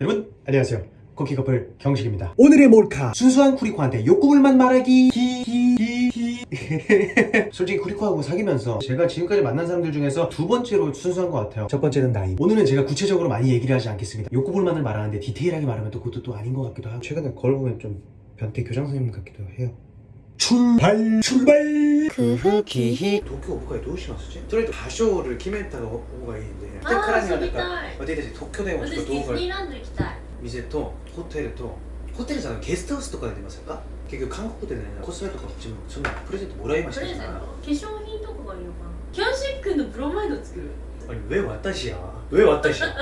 여러분 안녕하세요. 코키커플 경식입니다. 오늘의 몰카. 순수한 쿠리코한테 욕구불만 말하기. 히히히히. 솔직히 쿠리코하고 사귀면서 제가 지금까지 만난 사람들 중에서 두 번째로 순수한 것 같아요. 첫 번째는 나이. 오늘은 제가 구체적으로 많이 얘기를 하지 않겠습니다. 욕구불만을 말하는데 디테일하게 말하면 또 그것도 또 아닌 것 같기도 하고. 최근에 거울 보면 좀 변태 교장 선생님 같기도 해요. 출발! 출발 空腹東京僕はどうします？とりあえず場所を決めた方がいいんで。あー遊びた。い。私たち東京でもちょっと動画ズニーランド行きたい。店とホテルとホテルじゃなくてゲストハウスとかで出ませんか？結局韓国でねコスメとか自分そんなプレゼントもらいましたから化粧品とかがいいのかな。キャンシックのブロマイド作る。あれ上私や。上私や。ちょ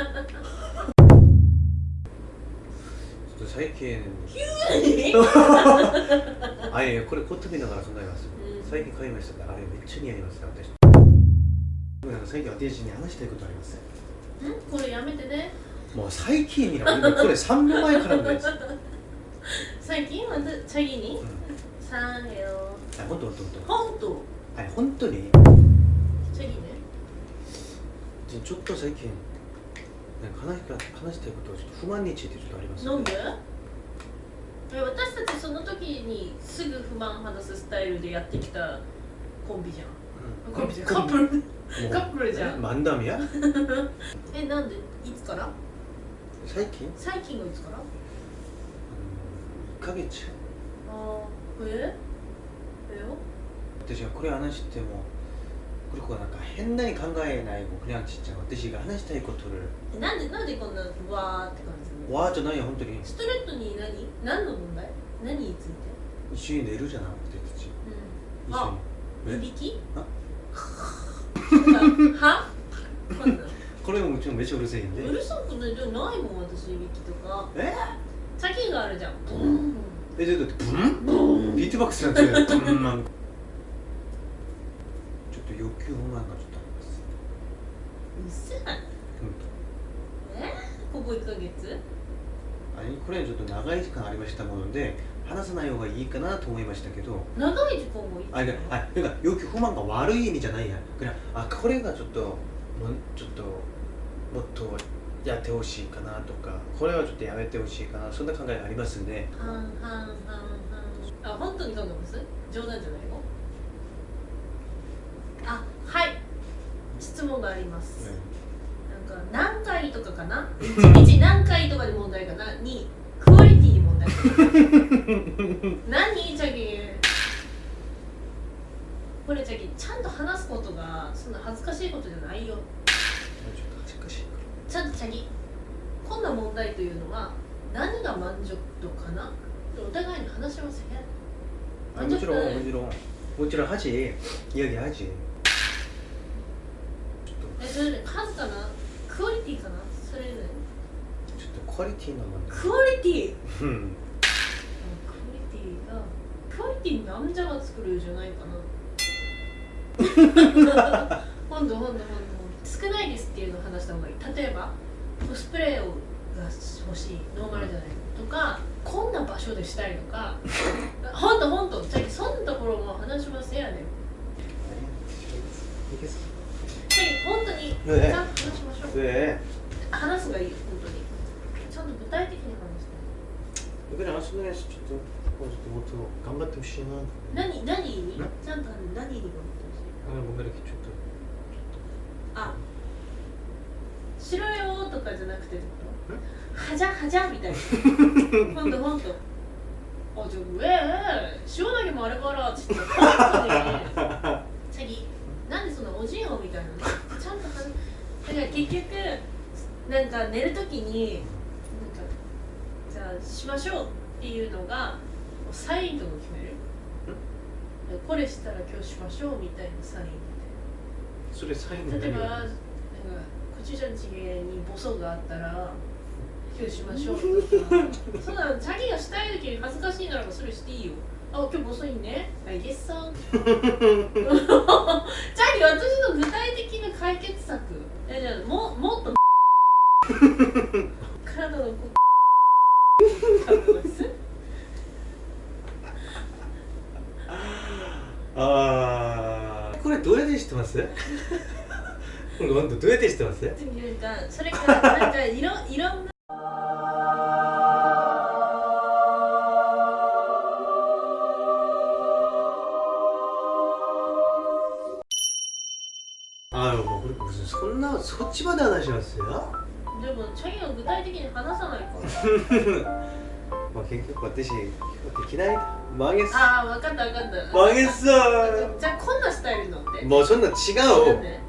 っと最近。あいやこれ言葉ながら考えますうん最近買いましたからあれめっちゃ似合いますね私。なんか最近私に話したいことありますん。これやめてねもう最近にな今これ3秒前からのです 最近またチャギに？うん。さんよ。あ本当本当本本当当はい本当に。チャギねちょっと最近なんか話し話したいことをちょっと不満についてちょっとありますなんで？え私たちその時にすぐ不満話すスタイルでやってきたコンビじゃん。うん。コンビじゃん。カップルカップルじゃん。マンダムやえなんで？いつから？最近？最近がいつから？1ヶ月。あー。ええよ？私がこれ話してもこれこうなんか変なに考えない僕にはちっちゃい私が話したいことを。えなんでなんでこんなわーって感じするの？わーじゃないよ本当に。ストレートに何何の問題？何について？一緒に寝るじゃない私たちうん。一緒に。え？いびき？あ？は？これももちろんめっちゃうるせえんで。うるさくない？じゃないもん私いびきとか。え？先があるじゃん。えちょっとブン？ブン。ビートバックスなんて。るブンなんっと欲求不満がちょっとあります。うっせえ？ここ1ヶ月？あれ？これちょっと長い時間ありましたもので話さない方がいいかなと思いましたけど。長い時間もいいあいやあなんか要求不満が悪い意味じゃないやあこれがちょっともうちょっともっとやってほしいかなとかこれはちょっとやめてほしいかな。そんな考えがありますんで。あ本当に考えます？冗談じゃないのあはい質問があります、なんか何回とかかな？一日何回とかで問題かなにクオリティに問題 何チャギこれチャギちゃんと話すことがそんな恥ずかしいことじゃないよ。ちょっと恥ずかしいかちゃんとチャギこんな問題というのは何が満足度かな？お互いに話しません。らもちろんもちろん。もちろん恥。いやいや恥。ちょっえそれで数かな？クオリティかな？それちょっとクオリティの問題。クオリティ？うん。クオリティがクオリティなんじゃが作るじゃないかな。ほんとほんとほんとほんと少ないですっていうのを話した方がいい。例えばコスプレをが欲しい。ノーマルじゃない。とかこんな場所でしたいとか。ほんとほんとじゃあそんなところも話しますやねん。いちゃんと話しましょう。え話すがいい本当にちゃんと具体的に話してちょっとっともっと頑張ってほしいな何何にんちゃんと何に頑張ってほしい？あごめんちょっとあしろよとかじゃなくてはじゃはじゃみたいな。ほんとほんと。あじゃあええ塩投げもあれからっ 次。なんでそんなおじいよみたいなだから結局なんか寝るときになんかじゃあしましょうっていうのがサインとか決めるこれしたら今日しましょうみたいなサインみたいなそれ最後例えば、なんか、コチュジャンチゲにボソがあったら、今日しましょうとか、そんな、チャギがしたい時に恥ずかしいならばそれしていいよ。あ、今日ボソいね。はい、ですさん。チャギ、私の具体的な解決策。え、じゃあ、ももっと、体のこああこれどうやって知ってます？これ本当どうやって知ってます？それから、なんか、いろいろんな別にそんなそっちまで話しますよ。でもチャイを具体的に話さないから。まあ結局私できない曲げす。ああ分かった分かった。曲げす。じゃあこんなスタイルのって。もうそんな違う、ね、